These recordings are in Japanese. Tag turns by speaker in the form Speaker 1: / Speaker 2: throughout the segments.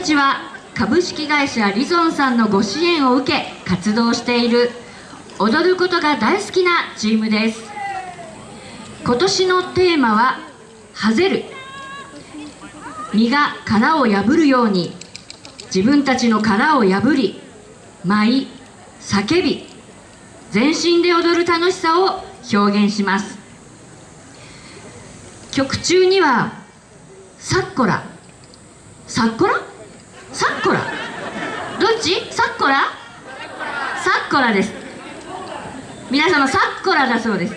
Speaker 1: たちは株式会社リゾンさんのご支援を受け活動している。踊ることが大好きなチームです。今年のテーマは「はぜる」身が殻を破るように自分たちの殻を破り舞い叫び全身で踊る楽しさを表現します。曲中には「サッコラ」「サッコラ」「サッコラ」どっち？サッコラ？サッコラです。皆様サッコラだそうです。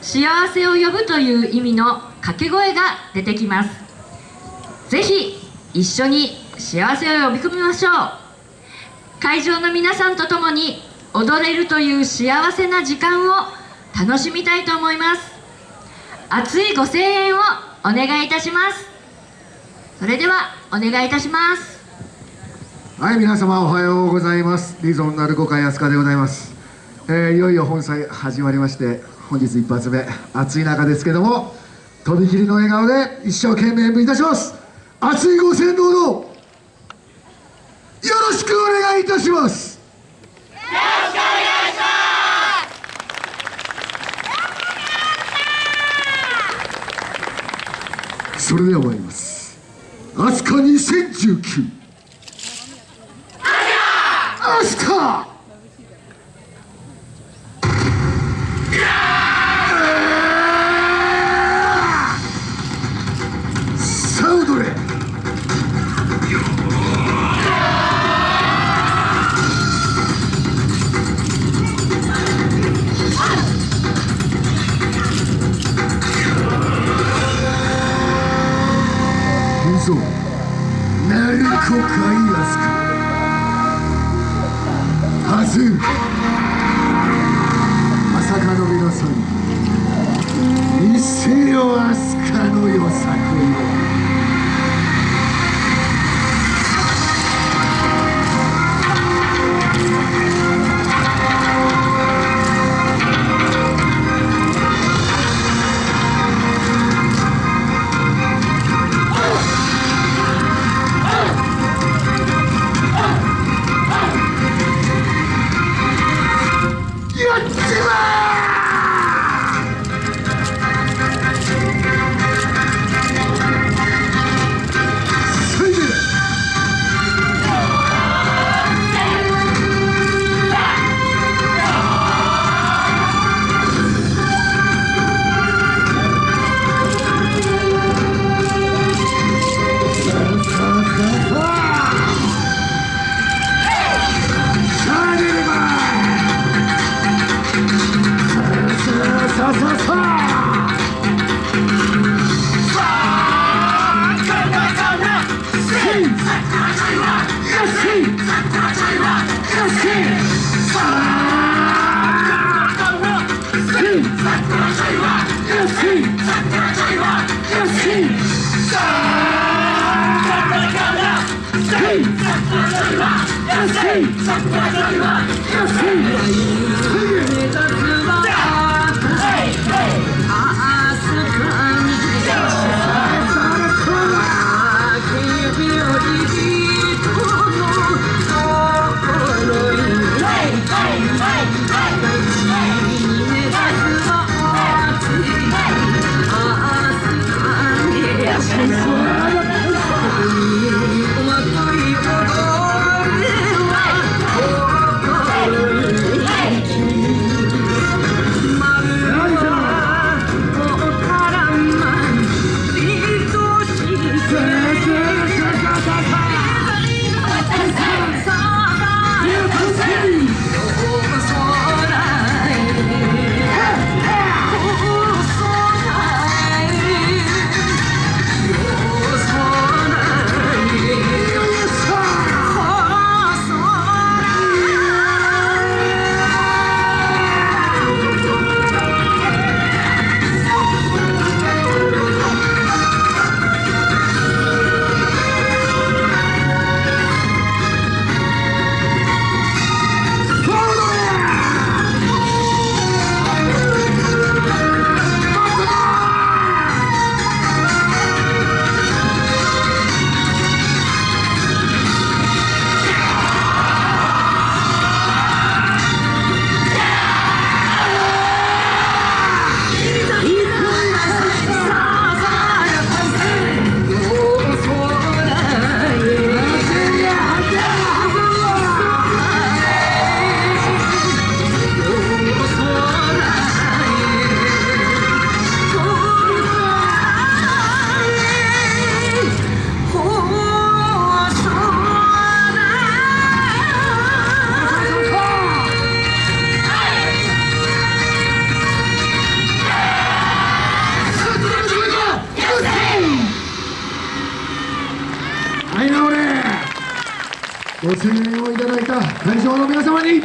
Speaker 1: 幸せを呼ぶという意味の掛け声が出てきます。ぜひ一緒に幸せを呼び込みましょう。会場の皆さんと共に踊れるという幸せな時間を楽しみたいと思います。熱いご声援をお願いいたします。それではお願いいたします。
Speaker 2: はい皆様おはようございます。リゾン鳴子会安川でございます、えー、いよいよ本祭始まりまして本日一発目暑い中ですけどもとびきりの笑顔で一生懸命演舞いたします。熱いご声援どうぞよろしくお願いいたします。よろしくお願いします。それでは参ります。飛鳥2019はずまさかの皆さん。一斉よ飛鳥のよさこよ Yes, hey! Sacrifice everyone! Yes, hey! ご声援をいただいた会場の皆様に、